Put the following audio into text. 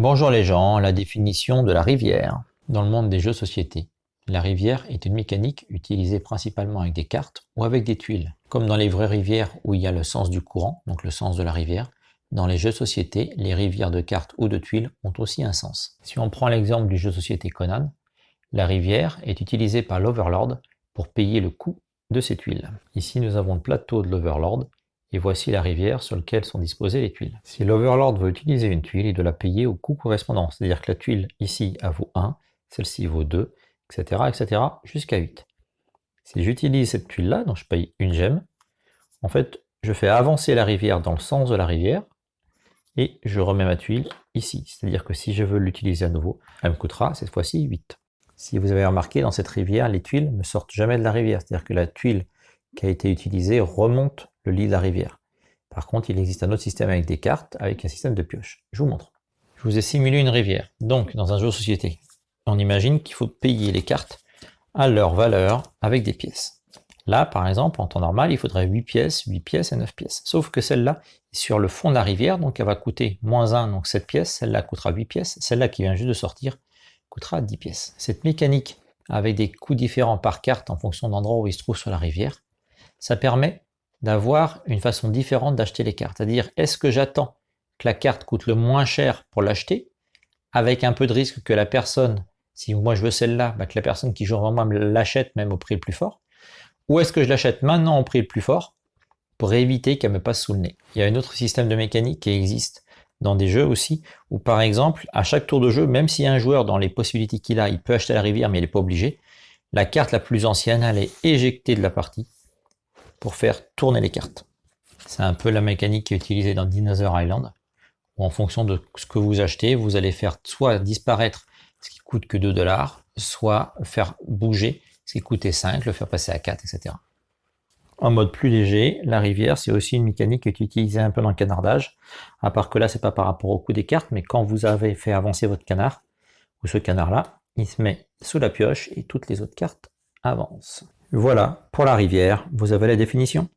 Bonjour les gens, la définition de la rivière. Dans le monde des jeux société, la rivière est une mécanique utilisée principalement avec des cartes ou avec des tuiles. Comme dans les vraies rivières où il y a le sens du courant, donc le sens de la rivière, dans les jeux société, les rivières de cartes ou de tuiles ont aussi un sens. Si on prend l'exemple du jeu société Conan, la rivière est utilisée par l'Overlord pour payer le coût de ses tuiles. Ici nous avons le plateau de l'Overlord et voici la rivière sur laquelle sont disposées les tuiles. Si l'Overlord veut utiliser une tuile, il doit la payer au coût correspondant, c'est-à-dire que la tuile ici vaut 1, celle-ci vaut 2, etc., etc., jusqu'à 8. Si j'utilise cette tuile-là, donc je paye une gemme, en fait, je fais avancer la rivière dans le sens de la rivière, et je remets ma tuile ici. C'est-à-dire que si je veux l'utiliser à nouveau, elle me coûtera cette fois-ci 8. Si vous avez remarqué, dans cette rivière, les tuiles ne sortent jamais de la rivière. C'est-à-dire que la tuile qui a été utilisée remonte lit de la rivière. Par contre, il existe un autre système avec des cartes, avec un système de pioche. Je vous montre. Je vous ai simulé une rivière. Donc, dans un jeu de société, on imagine qu'il faut payer les cartes à leur valeur avec des pièces. Là, par exemple, en temps normal, il faudrait 8 pièces, 8 pièces et 9 pièces. Sauf que celle-là sur le fond de la rivière, donc elle va coûter moins 1, donc 7 pièces. Celle-là coûtera 8 pièces. Celle-là qui vient juste de sortir coûtera 10 pièces. Cette mécanique, avec des coûts différents par carte en fonction de l'endroit où il se trouve sur la rivière, ça permet d'avoir une façon différente d'acheter les cartes. C'est-à-dire, est-ce que j'attends que la carte coûte le moins cher pour l'acheter, avec un peu de risque que la personne si moi je veux celle-là, bah, que la personne qui joue avant moi l'achète même au prix le plus fort? Ou est-ce que je l'achète maintenant au prix le plus fort pour éviter qu'elle me passe sous le nez? Il y a un autre système de mécanique qui existe dans des jeux aussi, où par exemple, à chaque tour de jeu, même a un joueur dans les possibilités qu'il a, il peut acheter la rivière, mais il n'est pas obligé, la carte la plus ancienne, elle est éjectée de la partie pour faire tourner les cartes. C'est un peu la mécanique qui est utilisée dans Dinosaur Island, où en fonction de ce que vous achetez, vous allez faire soit disparaître ce qui coûte que 2 dollars, soit faire bouger ce qui coûtait 5, le faire passer à 4, etc. En mode plus léger, la rivière, c'est aussi une mécanique qui est utilisée un peu dans le canardage, à part que là, c'est pas par rapport au coût des cartes, mais quand vous avez fait avancer votre canard, ou ce canard-là, il se met sous la pioche et toutes les autres cartes avancent. Voilà, pour la rivière, vous avez la définition?